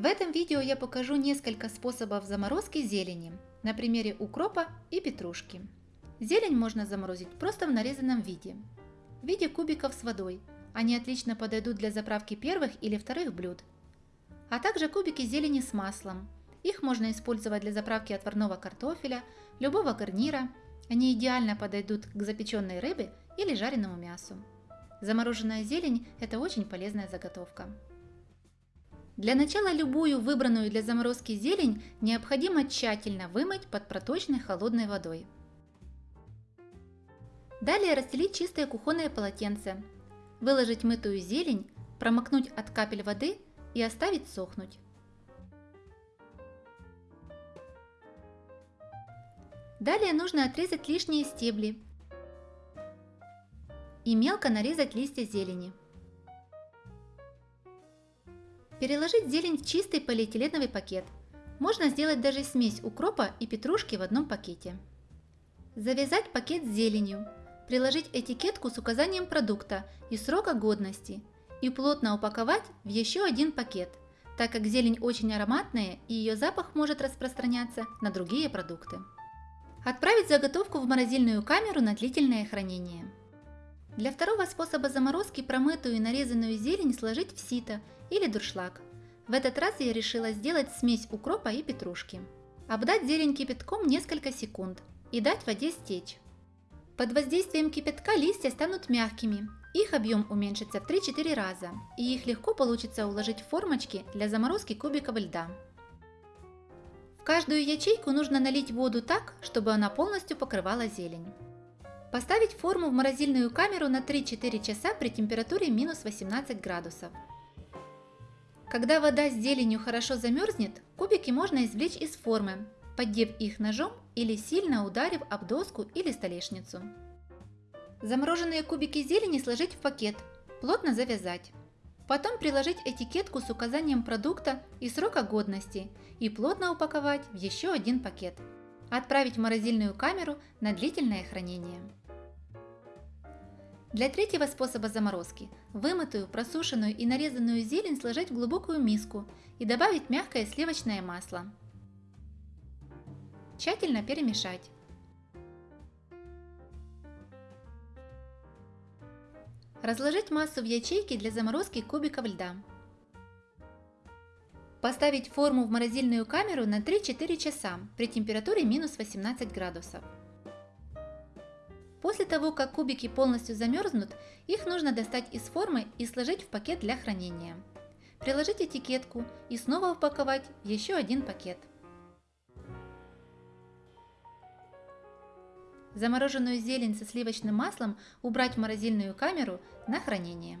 В этом видео я покажу несколько способов заморозки зелени на примере укропа и петрушки. Зелень можно заморозить просто в нарезанном виде, в виде кубиков с водой. Они отлично подойдут для заправки первых или вторых блюд. А также кубики зелени с маслом. Их можно использовать для заправки отварного картофеля, любого гарнира. Они идеально подойдут к запеченной рыбе или жареному мясу. Замороженная зелень – это очень полезная заготовка. Для начала любую выбранную для заморозки зелень необходимо тщательно вымыть под проточной холодной водой. Далее расстелить чистое кухонное полотенце, выложить мытую зелень, промокнуть от капель воды и оставить сохнуть. Далее нужно отрезать лишние стебли и мелко нарезать листья зелени. Переложить зелень в чистый полиэтиленовый пакет. Можно сделать даже смесь укропа и петрушки в одном пакете. Завязать пакет с зеленью. Приложить этикетку с указанием продукта и срока годности. И плотно упаковать в еще один пакет, так как зелень очень ароматная и ее запах может распространяться на другие продукты. Отправить заготовку в морозильную камеру на длительное хранение. Для второго способа заморозки промытую и нарезанную зелень сложить в сито или дуршлаг. В этот раз я решила сделать смесь укропа и петрушки. Обдать зелень кипятком несколько секунд и дать воде стечь. Под воздействием кипятка листья станут мягкими, их объем уменьшится в 3-4 раза, и их легко получится уложить в формочки для заморозки кубиков льда. В каждую ячейку нужно налить воду так, чтобы она полностью покрывала зелень. Поставить форму в морозильную камеру на 3-4 часа при температуре минус 18 градусов. Когда вода с зеленью хорошо замерзнет, кубики можно извлечь из формы, поддев их ножом или сильно ударив об доску или столешницу. Замороженные кубики зелени сложить в пакет, плотно завязать. Потом приложить этикетку с указанием продукта и срока годности и плотно упаковать в еще один пакет. Отправить в морозильную камеру на длительное хранение. Для третьего способа заморозки вымытую, просушенную и нарезанную зелень сложить в глубокую миску и добавить мягкое сливочное масло. Тщательно перемешать. Разложить массу в ячейки для заморозки кубиков льда. Поставить форму в морозильную камеру на 3-4 часа при температуре минус 18 градусов. После того, как кубики полностью замерзнут, их нужно достать из формы и сложить в пакет для хранения. Приложить этикетку и снова упаковать в еще один пакет. Замороженную зелень со сливочным маслом убрать в морозильную камеру на хранение.